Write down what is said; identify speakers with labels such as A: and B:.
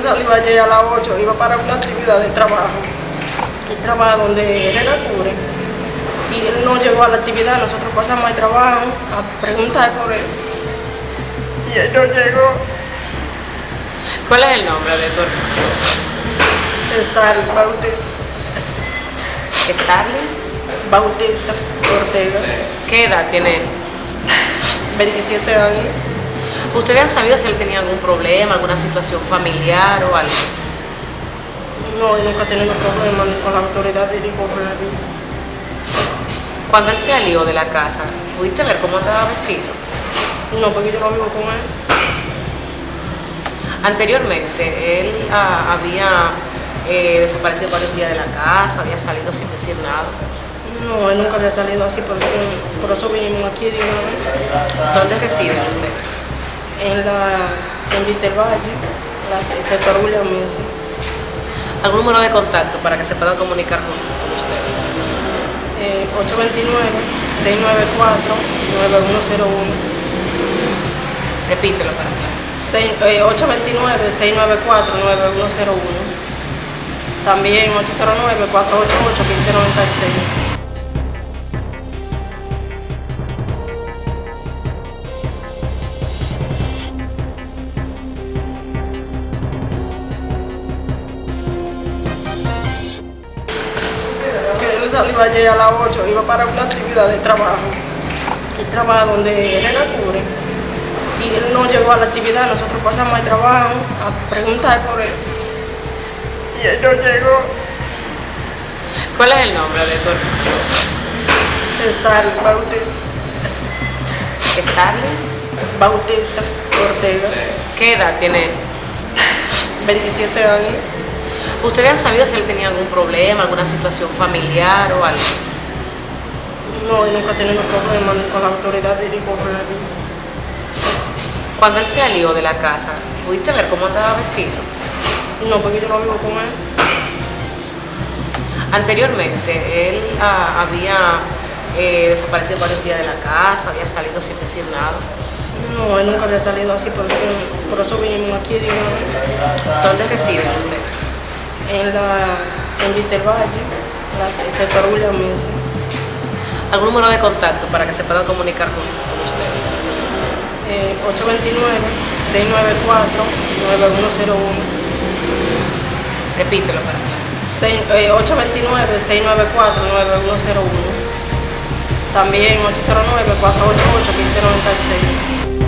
A: él salió ayer a las 8, iba para una actividad de trabajo. Él trabaja donde él era cubre. Y él no llegó a la actividad, nosotros pasamos al trabajo a preguntar por él. Y él no llegó.
B: ¿Cuál es el nombre de tu
A: Estar Bautista.
B: Starling?
A: Bautista Ortega,
B: ¿Qué edad tiene él?
A: 27 años.
B: ¿Ustedes han sabido si él tenía algún problema, alguna situación familiar o algo?
A: No, y nunca ha tenido problemas ni con la autoridad ni con nadie.
B: Cuando él se salió de la casa, ¿pudiste ver cómo andaba vestido?
A: No, porque yo no vivo con él.
B: Anteriormente, él ah, había eh, desaparecido varios días de la casa, había salido sin decir nada.
A: No, él nunca había salido así, por eso, por eso vinimos aquí de una vez.
B: ¿Dónde residen ustedes?
A: En la en Vista del Valle, la, el sector William Messi.
B: ¿Algún número de contacto para que se puedan comunicar con, con ustedes?
A: Eh, 829-694-9101.
B: Repítelo para
A: eh, 829-694-9101. También 809-488-1596. Salió ayer a las 8, iba para una actividad de trabajo. Él trabaja donde él era cubre. Y él no llegó a la actividad, nosotros pasamos al trabajo a preguntar por él. Y él no llegó.
B: ¿Cuál es el nombre de tu
A: Estar Bautista,
B: Starling?
A: Bautista Ortega,
B: ¿Qué edad tiene él?
A: 27 años.
B: ¿Ustedes han sabido si él tenía algún problema, alguna situación familiar o algo?
A: No, y nunca ha tenido problemas ni con la autoridad ni con nadie.
B: Cuando él salió de la casa, ¿pudiste ver cómo andaba vestido?
A: No, porque yo no vivo con él.
B: Anteriormente, él ah, había eh, desaparecido varios días de la casa, había salido sin decir nada.
A: No, él nunca había salido así, por eso, por eso vinimos aquí de una vez.
B: ¿Dónde residen ustedes?
A: En la en Valle, la, el sector William Messi.
B: ¿Algún número de contacto para que se puedan comunicar con, con ustedes?
A: Eh, 829-694-9101.
B: Repítelo para acá.
A: Seis- eh, 829-694-9101. También 809-488-1596.